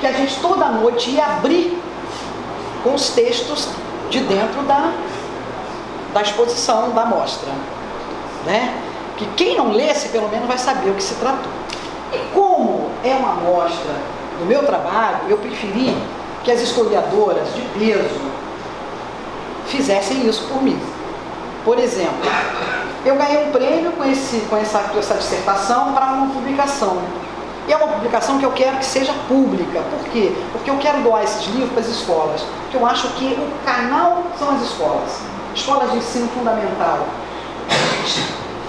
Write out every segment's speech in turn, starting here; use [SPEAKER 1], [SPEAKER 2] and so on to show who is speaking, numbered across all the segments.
[SPEAKER 1] que a gente toda noite ia abrir com os textos de dentro da, da exposição, da mostra. Né? Que quem não lesse, pelo menos, vai saber o que se tratou. E como é uma amostra do meu trabalho, eu preferi que as historiadoras de peso fizessem isso por mim. Por exemplo, eu ganhei um prêmio com, esse, com essa, com essa dissertação para uma publicação. E é uma publicação que eu quero que seja pública. Por quê? Porque eu quero doar esses livros para as escolas. Porque eu acho que o canal são as escolas. Escolas de ensino fundamental.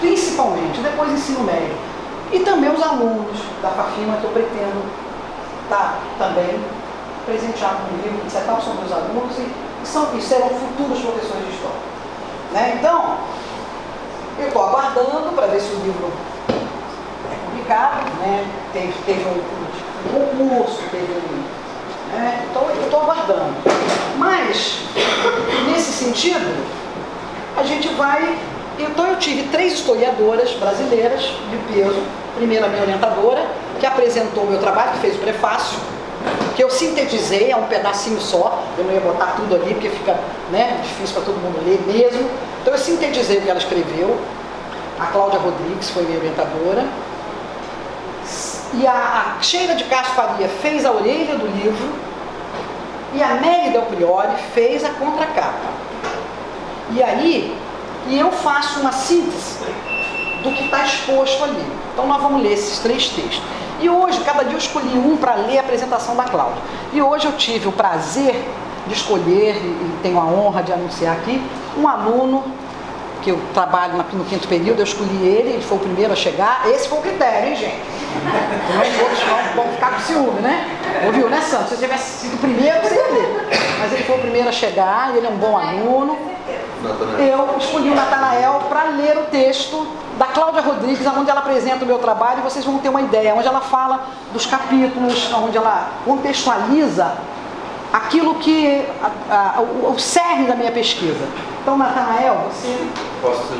[SPEAKER 1] Principalmente, depois ensino médio. E também os alunos da FAFIMA que eu pretendo estar também presentear com um livro, etc. São meus alunos e, são, e serão futuros professores de história. Né? Então, eu estou aguardando para ver se o livro publicado, né? teve, teve um, concurso, teve um. Né? Então eu estou aguardando. Mas, nesse sentido, a gente vai. Então eu tive três historiadoras brasileiras de peso. Primeiro a minha orientadora, que apresentou o meu trabalho, que fez o prefácio, que eu sintetizei, é um pedacinho só, eu não ia botar tudo ali porque fica né, difícil para todo mundo ler mesmo. Então eu sintetizei o que ela escreveu. A Cláudia Rodrigues foi minha orientadora. E a, a Sheila de Castro Faria fez a orelha do livro. E a Nelly Del Priori fez a contracapa. E aí, e eu faço uma síntese do que está exposto ali. Então nós vamos ler esses três textos. E hoje, cada dia eu escolhi um para ler a apresentação da Cláudia. E hoje eu tive o prazer de escolher, e tenho a honra de anunciar aqui, um aluno que eu trabalho no quinto período, eu escolhi ele, ele foi o primeiro a chegar. Esse foi o critério, hein, gente? Os outros vão, vão ficar com ciúme, né? Ouviu, né, Santos? Se você tivesse sido o primeiro, você ia ler. Mas ele foi o primeiro a chegar, ele é um bom aluno. Eu escolhi o Natanael para ler o texto da Cláudia Rodrigues, onde ela apresenta o meu trabalho, e vocês vão ter uma ideia, onde ela fala dos capítulos, onde ela contextualiza aquilo que, a, a, o, o cerne da minha pesquisa. Então, Natanael, você...
[SPEAKER 2] Posso